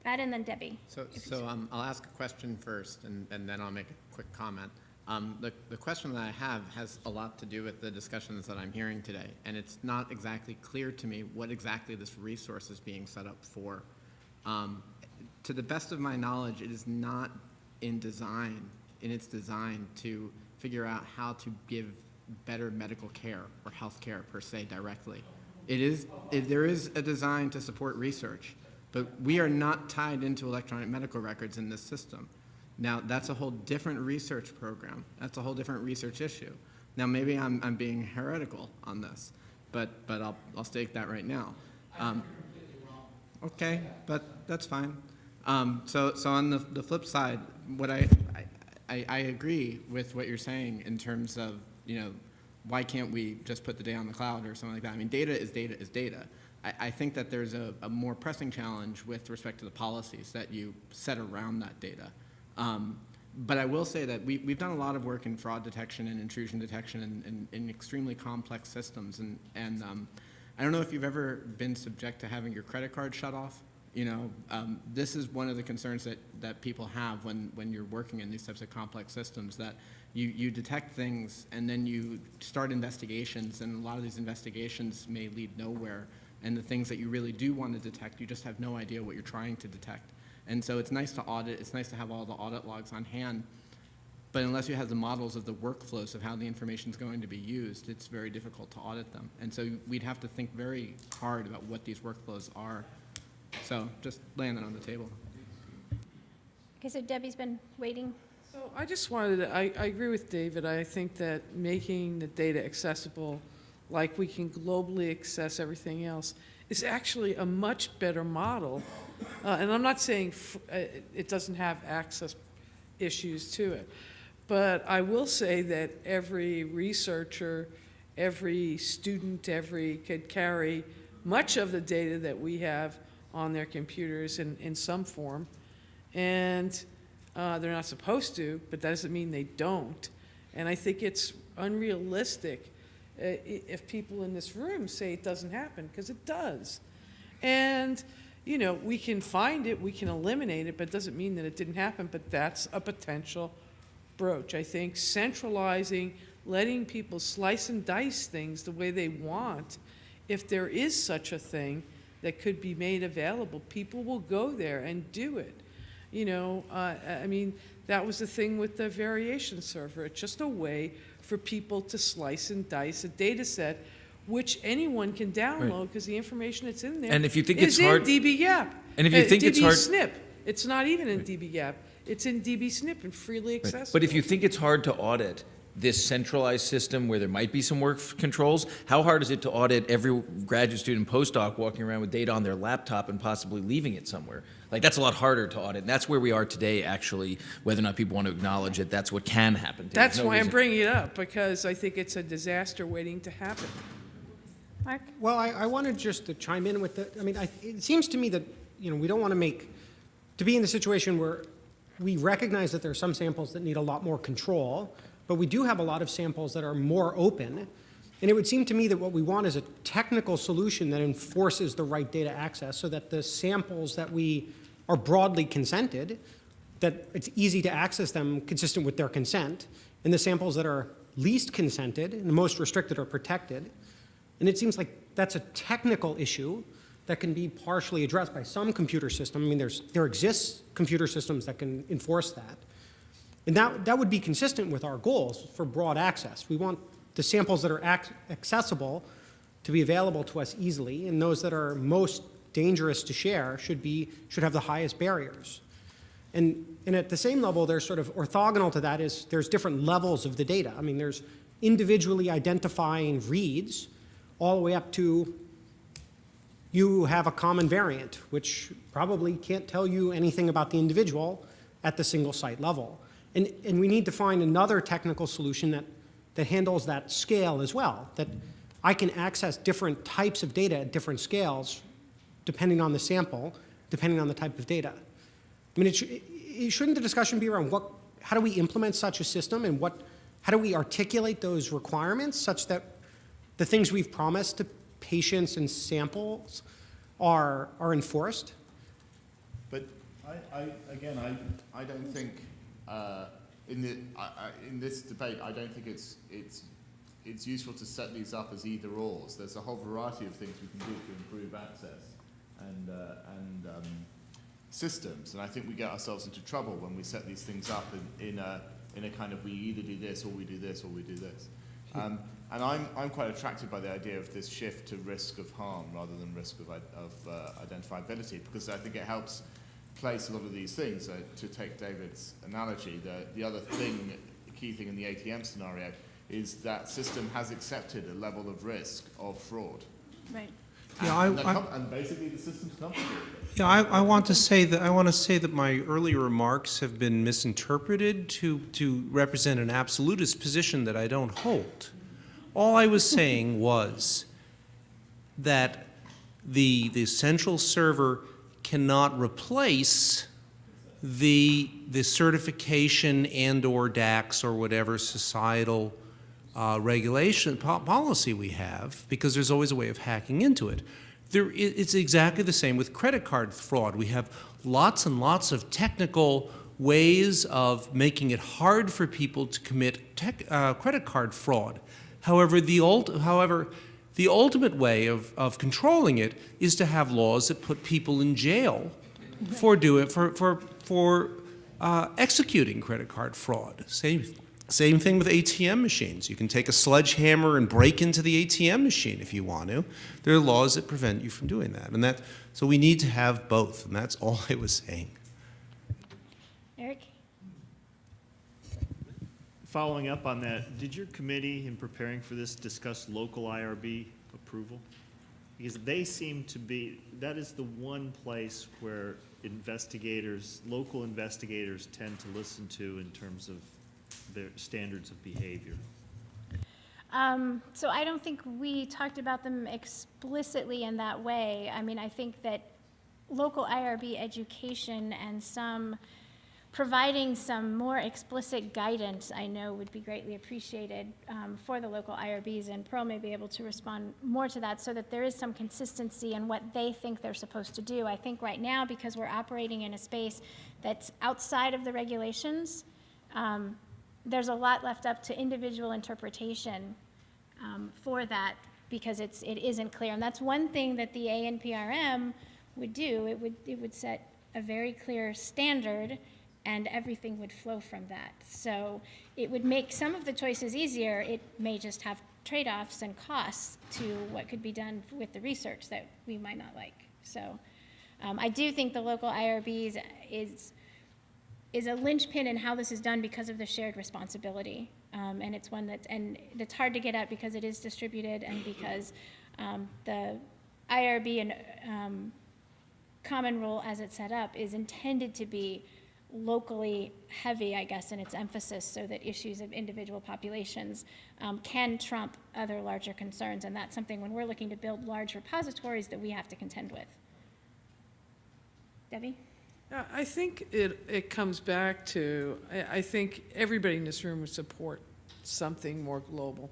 [SPEAKER 1] Brad and then Debbie.
[SPEAKER 4] So, so um, I'll ask a question first, and, and then I'll make a quick comment. Um, the, the question that I have has a lot to do with the discussions that I'm hearing today, and it's not exactly clear to me what exactly this resource is being set up for. Um, to the best of my knowledge, it is not in design, in its design to figure out how to give better medical care or health care per se directly. It is, it, there is a design to support research, but we are not tied into electronic medical records in this system. Now, that's a whole different research program. That's a whole different research issue. Now, maybe I'm, I'm being heretical on this, but, but I'll, I'll state that right now. Um, Okay, but that's fine. Um, so, so on the, the flip side, what I, I, I, I agree with what you're saying in terms of, you know, why can't we just put the data on the cloud or something like that? I mean, data is data is data. I, I think that there's a, a more pressing challenge with respect to the policies that you set around that data. Um, but I will say that we, we've done a lot of work in fraud detection and intrusion detection in extremely complex systems. And, and um, I don't know if you've ever been subject to having your credit card shut off. You know, um, this is one of the concerns that, that people have when, when you're working in these types of complex systems, that you, you detect things and then you start investigations, and a lot of these investigations may lead nowhere. And the things that you really do want to detect, you just have no idea what you're trying to detect. And so it's nice to audit, it's nice to have all the audit logs on hand, but unless you have the models of the workflows of how the information is going to be used, it's very difficult to audit them. And so we'd have to think very hard about what these workflows are. So just laying that on the table.
[SPEAKER 1] Okay, so Debbie's been waiting.
[SPEAKER 9] So I just wanted to, I, I agree with David. I think that making the data accessible, like we can globally access everything else, is actually a much better model. Uh, and I'm not saying uh, it doesn't have access issues to it. But I will say that every researcher, every student, every could carry much of the data that we have on their computers in, in some form. And uh, they're not supposed to, but that doesn't mean they don't. And I think it's unrealistic uh, if people in this room say it doesn't happen, because it does. And, you know, we can find it, we can eliminate it, but it doesn't mean that it didn't happen, but that's a potential broach. I think centralizing letting people slice and dice things the way they want, if there is such a thing that could be made available, people will go there and do it. You know, uh, I mean, that was the thing with the variation server. It's just a way for people to slice and dice a data set which anyone can download because the information that's in there
[SPEAKER 5] And if you think
[SPEAKER 9] is
[SPEAKER 5] it's hard-
[SPEAKER 9] in dbGaP.
[SPEAKER 5] And if you
[SPEAKER 9] Uh,
[SPEAKER 5] think it's hard-
[SPEAKER 9] dbSNP. It's not even in dbGaP. It's in dbSNP and freely accessible.
[SPEAKER 5] But if you think it's hard to audit this centralized system where there might be some work controls, how hard is it to audit every graduate student postdoc walking around with data on their laptop and possibly leaving it somewhere? Like, that's a lot harder to audit. And that's where we are today, actually, whether or not people want to acknowledge it, that's what can happen. There's
[SPEAKER 9] That's
[SPEAKER 5] no
[SPEAKER 9] why I'm bringing it up, because I think it's a disaster waiting to happen.
[SPEAKER 1] Mark?
[SPEAKER 10] Well, I, I wanted just to chime in with the, I mean, I, it seems to me that, you know, we don't want to make, to be in the situation where we recognize that there are some samples that need a lot more control, but we do have a lot of samples that are more open. And it would seem to me that what we want is a technical solution that enforces the right data access so that the samples that we are broadly consented, that it's easy to access them consistent with their consent, and the samples that are least consented and the most restricted are protected. And it seems like that's a technical issue that can be partially addressed by some computer system. I mean, there's, there exists computer systems that can enforce that. And that, that would be consistent with our goals for broad access. We want the samples that are ac accessible to be available to us easily, and those that are most dangerous to share should, be, should have the highest barriers. And, and at the same level, there's sort of orthogonal to that is there's different levels of the data. I mean, there's individually identifying reads all the way up to you have a common variant, which probably can't tell you anything about the individual at the single site level. And, and we need to find another technical solution that, that handles that scale as well, that I can access different types of data at different scales depending on the sample, depending on the type of data. I mean, it, sh it shouldn't the discussion be around what, how do we implement such a system and what, how do we articulate those requirements such that the things we've promised to patients and samples are, are enforced?
[SPEAKER 3] But I, I, again, I, I don't think, uh, in the, I, I, in this debate, I don't think it's, it's, it's useful to set these up as either ors. There's a whole variety of things we can do to improve access and, uh, and um, systems. And I think we get ourselves into trouble when we set these things up in, in, a, in a kind of we either do this or we do this or we do this. Um, and I'm, I'm quite attracted by the idea of this shift to risk of harm rather than risk of, of uh, identifiability because I think it helps place a lot of these things. Uh, to take David's analogy, the, the other thing, the key thing in the ATM scenario is that system has accepted a level of risk of fraud.
[SPEAKER 1] Right.
[SPEAKER 11] Yeah, I-
[SPEAKER 3] and, they're
[SPEAKER 11] I-
[SPEAKER 3] and basically the system's comfortable with.
[SPEAKER 11] Yeah, I, I want to say that, I want to say that my earlier remarks have been misinterpreted to, to represent an absolutist position that I don't hold. All I was saying was that the, the central server cannot replace the, the certification and/or DACs or whatever societal uh, regulation po- policy we have, because there's always a way of hacking into it. There, it's exactly the same with credit card fraud. We have lots and lots of technical ways of making it hard for people to commit tech, uh, credit card fraud. However, the ult- however, the ultimate way of, of controlling it is to have laws that put people in jail for doing for for for uh, executing credit card fraud. Same same thing with ATM machines. You can take a sledgehammer and break into the ATM machine if you want to. There are laws that prevent you from doing that, and that so we need to have both, and that's all I was saying.
[SPEAKER 1] Eric?
[SPEAKER 12] Following up on that, did your committee, in preparing for this, discuss local IRB approval? Because they seem to be, that is the one place where investigators, local investigators tend to listen to in terms of their standards of behavior.
[SPEAKER 1] Um, so I don't think we talked about them explicitly in that way. I mean, I think that local IRB education and some, providing some more explicit guidance, I know would be greatly appreciated um, for the local IRBs, and Pearl may be able to respond more to that so that there is some consistency in what they think they're supposed to do. I think right now, because we're operating in a space that's outside of the regulations, um, there's a lot left up to individual interpretation um, for that because it's, it isn't clear. And that's one thing that the ANPRM would do. It would, it would set a very clear standard and everything would flow from that. So it would make some of the choices easier. It may just have trade-offs and costs to what could be done with the research that we might not like. So um, I do think the local IRBs is, is a linchpin in how this is done because of the shared responsibility. Um, and it's one that's, and it's hard to get at because it is distributed and because um, the IRB and um, common rule as it's set up is intended to be locally heavy, I guess, in its emphasis so that issues of individual populations um, can trump other larger concerns. And that's something when we're looking to build large repositories that we have to contend with. Debbie?
[SPEAKER 9] Uh, I think it, it comes back to, I, I think everybody in this room would support something more global,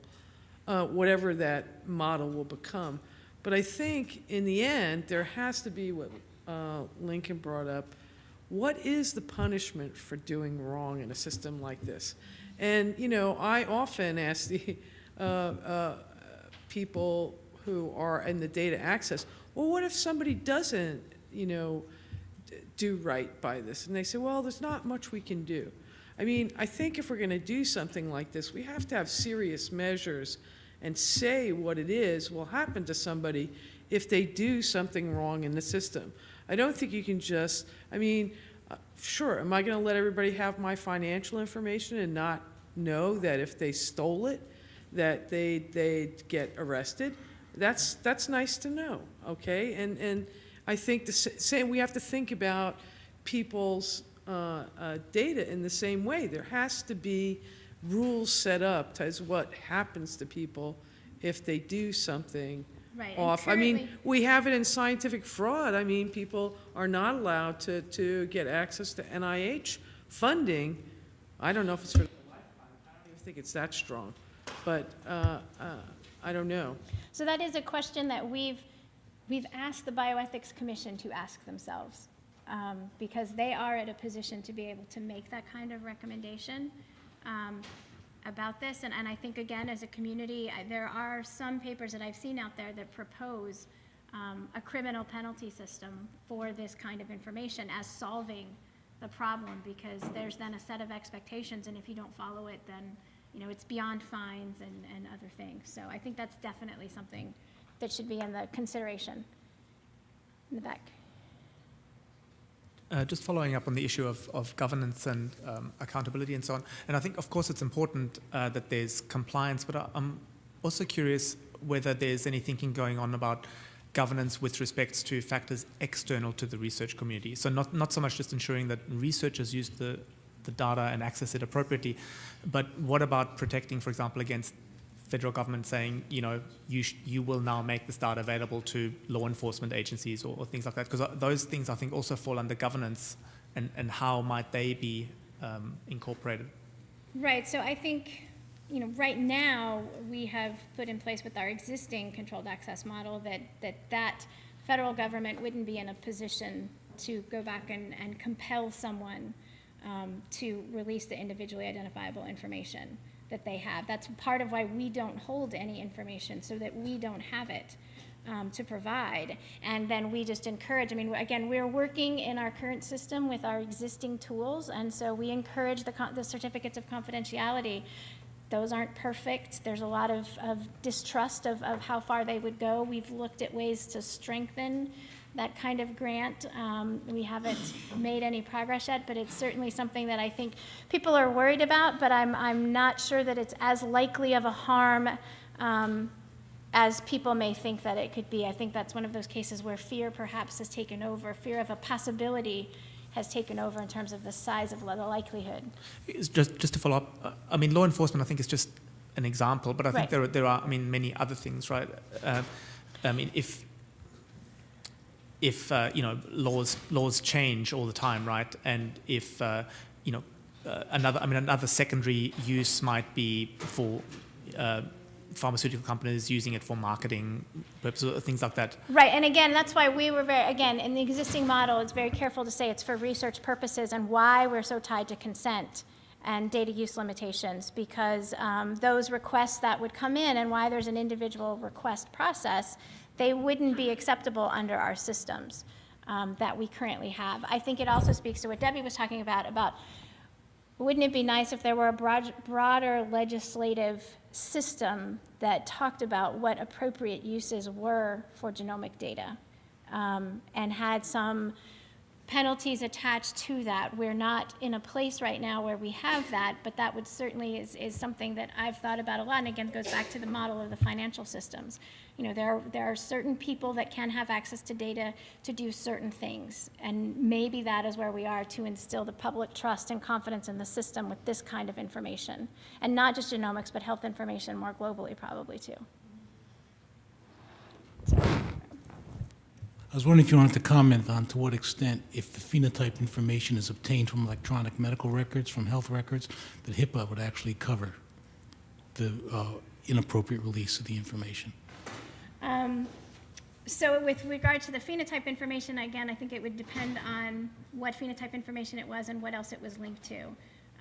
[SPEAKER 9] uh, whatever that model will become. But I think in the end, there has to be what uh, Lincoln brought up. What is the punishment for doing wrong in a system like this? And, you know, I often ask the uh, uh, people who are in the data access, well, what if somebody doesn't, you know, do right by this? And they say, well, there's not much we can do. I mean, I think if we're going to do something like this, we have to have serious measures and say what it is will happen to somebody if they do something wrong in the system. I don't think you can just, I mean, uh, sure, am I going to let everybody have my financial information and not know that if they stole it, that they, they'd get arrested? That's, that's nice to know, okay? And, and I think the same, we have to think about people's uh, uh, data in the same way. There has to be rules set up as what happens to people if they do something
[SPEAKER 1] Right. and
[SPEAKER 9] off. I mean,
[SPEAKER 1] currently-
[SPEAKER 9] we have it in scientific fraud. I mean, people are not allowed to, to get access to NIH funding. I don't know if it's for, I don't even think it's that strong, but uh, uh, I don't know.
[SPEAKER 1] So that is a question that we've, we've asked the Bioethics Commission to ask themselves, um, because they are at a position to be able to make that kind of recommendation um, about this. And, and I think, again, as a community, I- there are some papers that I've seen out there that propose um, a criminal penalty system for this kind of information as solving the problem, because there's then a set of expectations, and if you don't follow it, then, you know, it's beyond fines and, and other things. So I think that's definitely something that should be in the consideration. In the back.
[SPEAKER 13] Uh, just following up on the issue of, of governance and um, accountability and so on. And I think, of course, it's important uh, that there's compliance, but I- I'm also curious whether there's any thinking going on about governance with respect to factors external to the research community. So not, not so much just ensuring that researchers use the, the data and access it appropriately, but what about protecting, for example, against federal government saying, you know, you, you will now make this data available to law enforcement agencies or, or things like that? Because those things, I think, also fall under governance, and, and how might they be um, incorporated?
[SPEAKER 1] Right, so I think, you know, right now, we have put in place with our existing controlled access model that, that that federal government wouldn't be in a position to go back and, and compel someone um, to release the individually identifiable information that they have. That's part of why we don't hold any information, so that we don't have it um, to provide. And then we just encourage, I mean, again, we're working in our current system with our existing tools, and so we encourage the, the certificates of confidentiality. Those aren't perfect. There's a lot of, of distrust of, of how far they would go. We've looked at ways to strengthen that kind of grant. Um, we haven't made any progress yet, but it's certainly something that I think people are worried about, but I'm, I'm not sure that it's as likely of a harm um, as people may think that it could be. I think that's one of those cases where fear perhaps has taken over, fear of a possibility has taken over in terms of the size of the likelihood.
[SPEAKER 13] It's just, just to follow up, uh, I mean, law enforcement, I think, is just an example, but I think
[SPEAKER 1] Right.
[SPEAKER 13] there, are, there are, I mean, many other things, right? Uh, I mean, if, if, uh, you know, laws, laws change all the time, right? And if, uh, you know, uh, another, I mean, another secondary use might be for uh, pharmaceutical companies using it for marketing purposes, things like that.
[SPEAKER 1] Right, and again, that's why we were very, again, in the existing model, it's very careful to say it's for research purposes and why we're so tied to consent. and data use limitations, because um, those requests that would come in and why there's an individual request process, they wouldn't be acceptable under our systems um, that we currently have. I think it also speaks to what Debbie was talking about, about wouldn't it be nice if there were a broad, broader legislative system that talked about what appropriate uses were for genomic data um, and had some penalties attached to that. We're not in a place right now where we have that, but that would certainly is, is something that I've thought about a lot. And again, it goes back to the model of the financial systems. You know, there are, there are certain people that can have access to data to do certain things. And maybe that is where we are to instill the public trust and confidence in the system with this kind of information. And not just genomics, but health information more globally, probably too.
[SPEAKER 14] I was wondering if you wanted to comment on to what extent, if the phenotype information is obtained from electronic medical records, from health records, that HIPAA would actually cover the uh, inappropriate release of the information.
[SPEAKER 1] Um, So with regard to the phenotype information, again, I think it would depend on what phenotype information it was and what else it was linked to.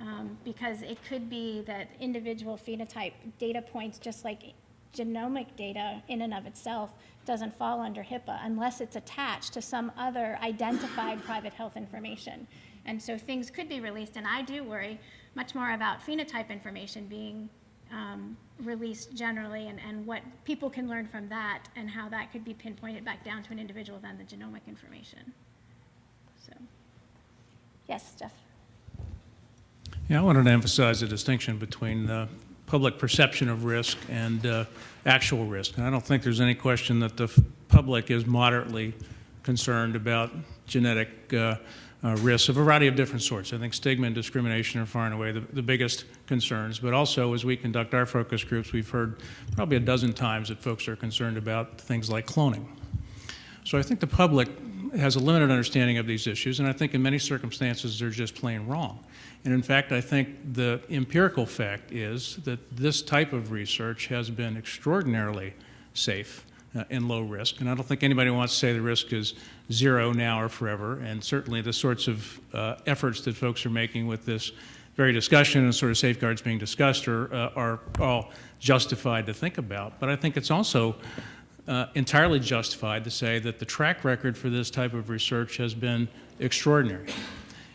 [SPEAKER 1] Um, Because it could be that individual phenotype data points, just like genomic data in and of itself, doesn't fall under HIPAA unless it's attached to some other identified private health information. And so things could be released, and I do worry much more about phenotype information being um, released generally and, and what people can learn from that and how that could be pinpointed back down to an individual than the genomic information. So, yes, Jeff?
[SPEAKER 15] Yeah, I wanted to emphasize the distinction between uh, public perception of risk and uh, actual risk. And I don't think there's any question that the public is moderately concerned about genetic uh, uh, risks of a variety of different sorts. I think stigma and discrimination are far and away the, the biggest concerns. But also, as we conduct our focus groups, we've heard probably a dozen times that folks are concerned about things like cloning. So I think the public has a limited understanding of these issues, and I think in many circumstances they're just plain wrong. And in fact, I think the empirical fact is that this type of research has been extraordinarily safe uh, and low risk. And I don't think anybody wants to say the risk is zero now or forever. And certainly the sorts of uh, efforts that folks are making with this very discussion and sort of safeguards being discussed are, uh, are all justified to think about. But I think it's also uh, entirely justified to say that the track record for this type of research has been extraordinary.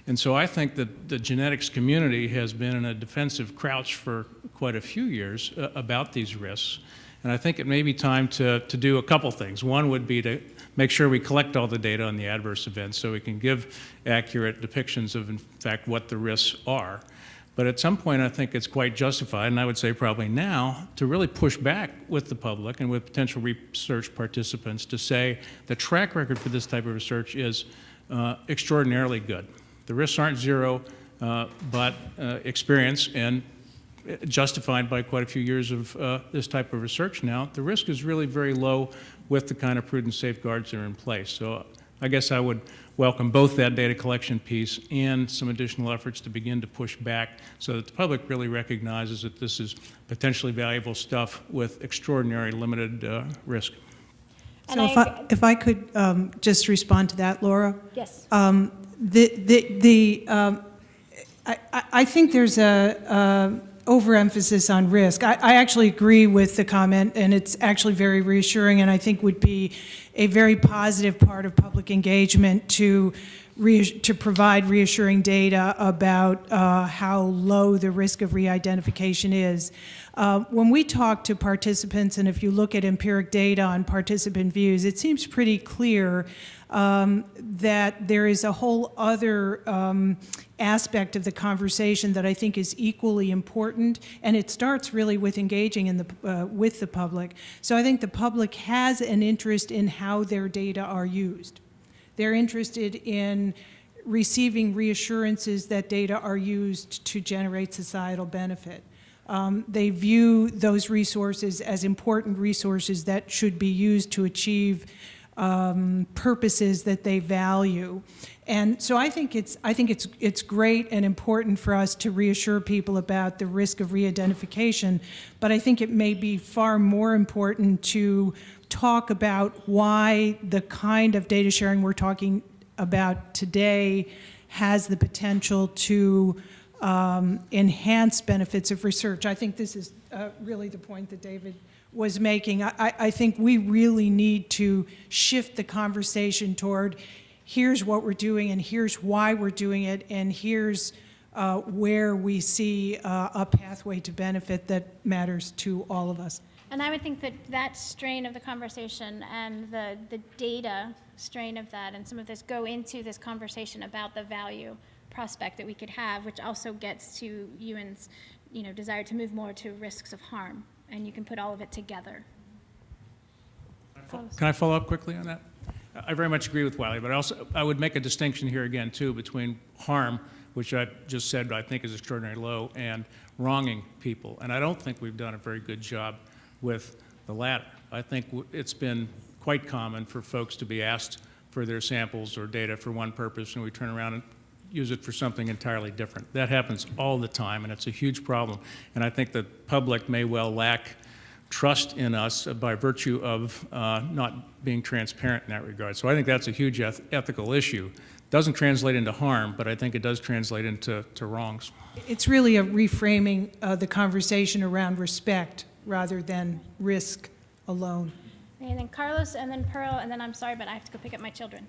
[SPEAKER 15] And so I think that the genetics community has been in a defensive crouch for quite a few years uh, about these risks. And I think it may be time to, to do a couple things. One would be to make sure we collect all the data on the adverse events so we can give accurate depictions of, in fact, what the risks are. But at some point, I think it's quite justified, and I would say probably now, to really push back with the public and with potential research participants to say the track record for this type of research is uh, extraordinarily good. The risks aren't zero, uh, but uh, experience and justified by quite a few years of uh, this type of research now, the risk is really very low with the kind of prudent safeguards that are in place. So I guess I would welcome both that data collection piece and some additional efforts to begin to push back so that the public really recognizes that this is potentially valuable stuff with extraordinary limited uh, risk.
[SPEAKER 1] And
[SPEAKER 16] So if
[SPEAKER 1] I-
[SPEAKER 16] I, if I could um, just respond to that, Laura?
[SPEAKER 1] Yes.
[SPEAKER 16] Um, The, the, the, um, I, I- think there's a um, overemphasis on risk. I, I actually agree with the comment, and it's actually very reassuring, and I think would be a very positive part of public engagement to, to provide reassuring data about uh, how low the risk of re-identification is. Uh, When we talk to participants, and if you look at empiric data on participant views, it seems pretty clear um, that there is a whole other um, aspect of the conversation that I think is equally important, and it starts really with engaging in the, uh, with the public. So I think the public has an interest in how their data are used. They're interested in receiving reassurances that data are used to generate societal benefit. Um, They view those resources as important resources that should be used to achieve um, purposes that they value. And so I think it's, I think it's, it's great and important for us to reassure people about the risk of re-identification, but I think it may be far more important to talk about why the kind of data sharing we're talking about today has the potential to um, enhance benefits of research. I think this is uh, really the point that David was making. I, I think we really need to shift the conversation toward here's what we're doing and here's why we're doing it and here's uh, where we see uh, a pathway to benefit that matters to all of us.
[SPEAKER 1] And I would think that that strain of the conversation and the, the data strain of that and some of this go into this conversation about the value prospect that we could have, which also gets to Ewan's, you know, desire to move more to risks of harm. And you can put all of it together.
[SPEAKER 15] Can I follow up quickly on that? I very much agree with Wylie, but I also, I would make a distinction here again, too, between harm, which I just said I think is extraordinarily low, and wronging people. And I don't think we've done a very good job with the latter. I think it's been quite common for folks to be asked for their samples or data for one purpose, and we turn around and use it for something entirely different. That happens all the time, and it's a huge problem. And I think the public may well lack trust in us by virtue of uh, not being transparent in that regard. So I think that's a huge eth- ethical issue. Doesn't translate into harm, but I think it does translate into to wrongs.
[SPEAKER 16] It's really a reframing uh, the conversation around respect rather than risk alone.
[SPEAKER 1] And then Carlos, and then Pearl, and then I'm sorry, but I have to go pick up my children.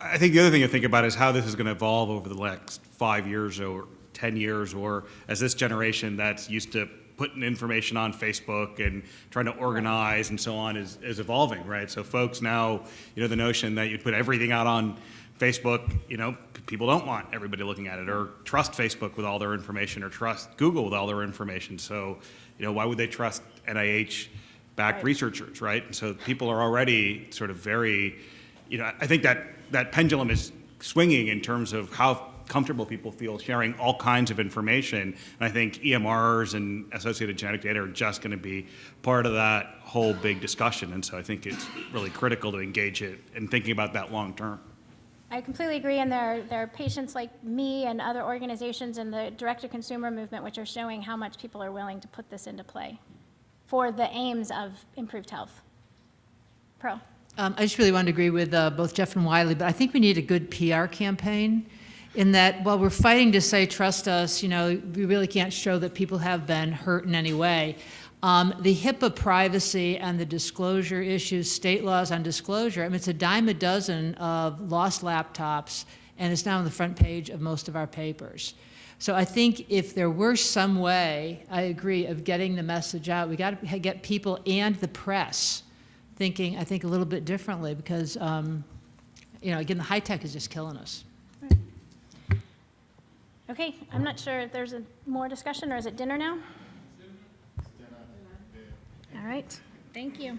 [SPEAKER 17] I think the other thing to think about is how this is going to evolve over the next five years or 10 years, or as this generation that's used to putting information on Facebook and trying to organize and so on is, is evolving, right? So folks now, you know, the notion that you put everything out on Facebook, you know, people don't want everybody looking at it or trust Facebook with all their information or trust Google with all their information. So, you know, why would they trust NIH backed researchers, right? And so people are already sort of very, you know, I think that that pendulum is swinging in terms of how comfortable people feel sharing all kinds of information. And I think EMRs and associated genetic data are just going to be part of that whole big discussion. And so I think it's really critical to engage it and thinking about that long term.
[SPEAKER 1] I completely agree, and there are, there are patients like me and other organizations in the direct-to-consumer movement which are showing how much people are willing to put this into play for the aims of improved health. Pro.
[SPEAKER 18] Um, I just really wanted to agree with uh, both Jeff and Wylie, but I think we need a good PR campaign in that while we're fighting to say, trust us, you know, we really can't show that people have been hurt in any way. Um, the HIPAA privacy and the disclosure issues, state laws on disclosure, I mean, it's a dime a dozen of lost laptops, and it's now on the front page of most of our papers. So I think if there were some way, I agree, of getting the message out, we got to get people and the press thinking, I think, a little bit differently because, um, you know, again, the high tech is just killing us.
[SPEAKER 1] Okay, I'm not sure if there's a more discussion, or is it dinner now? All right, thank you.